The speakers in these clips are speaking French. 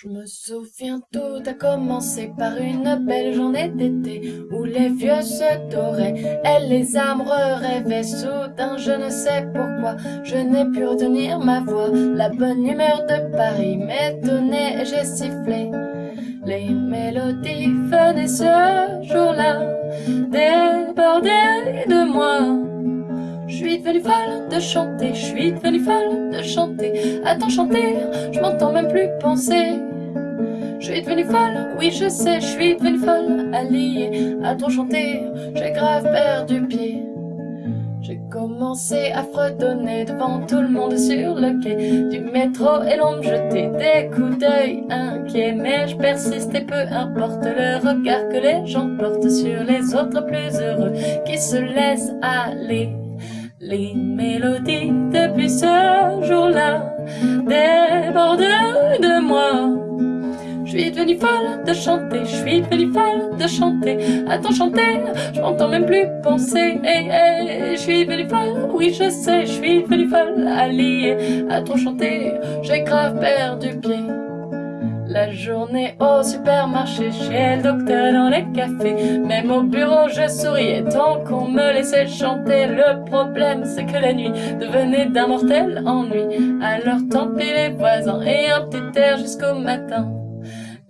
Je me souviens tout a commencé par une belle journée d'été où les vieux se doraient et les amoureux rêvaient. Soudain je ne sais pourquoi je n'ai pu retenir ma voix. La bonne humeur de Paris m'étonnait et j'ai sifflé. Les mélodies venaient ce jour-là déborder de moi devenue folle de chanter, je suis devenue folle de chanter. Attends chanter, je m'entends même plus penser. Je suis devenue folle, oui je sais, je suis devenue folle, alliée à trop chanter, j'ai grave perdu pied. J'ai commencé à fredonner devant tout le monde sur le quai du métro et l'on me jetait des coups d'œil inquiets. Mais je persistais, peu importe le regard que les gens portent sur les autres plus heureux qui se laissent aller. Les mélodies depuis ce jour-là débordent de moi. Je suis devenue folle de chanter, je suis devenue folle de chanter. Attends chanter, je m'entends même plus penser. Hey, hey, je suis devenue folle, oui je sais, je suis devenue folle, alliée à trop chanter. J'ai grave perdu pied. Journée au supermarché, chez le docteur dans les cafés. Même au bureau je souriais tant qu'on me laissait chanter. Le problème c'est que la nuit devenait d'un mortel ennui. Alors tant pis les voisins et un petit air jusqu'au matin.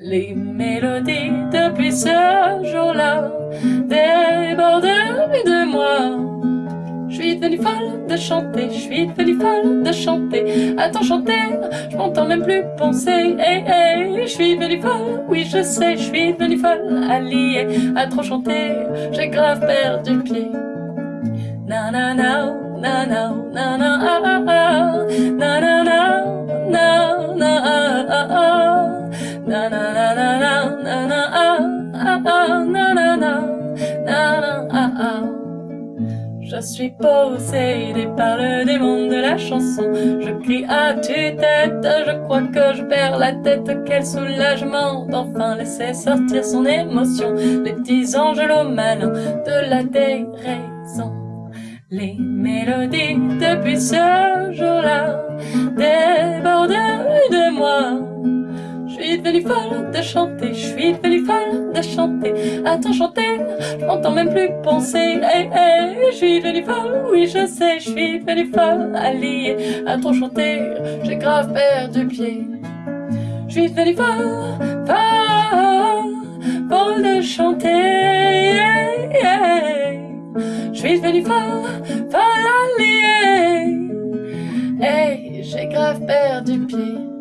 Les mélodies depuis ce jour-là débordent de moi. Je suis devenue folle de chanter, je suis devenue folle de chanter. Attends chanter, je m'entends même plus penser. Hey, hey, je suis devenue folle, oui je sais, je suis devenue folle, alliée à trop chanter. J'ai grave perdu pied. Na na na, na na na na Je suis possédé par le démon de la chanson. Je crie à tue-tête, je crois que je perds la tête. Quel soulagement d'enfin laisser sortir son émotion. Les petits angelots malins de la déraison. Les mélodies depuis ce jour-là débordent de moi. Je suis devenue folle de chanter, je suis devenue folle de chanter à t'enchanter, je m'entends même plus penser. Hey, hey, je suis les folle, oui je sais, je suis les folle, alliée à t'enchanter, j'ai grave perdu pied. Je suis les folle, folle, folle de chanter. Hey. Je suis les folle, folle alliée. Hey, eh, j'ai grave perdu pied.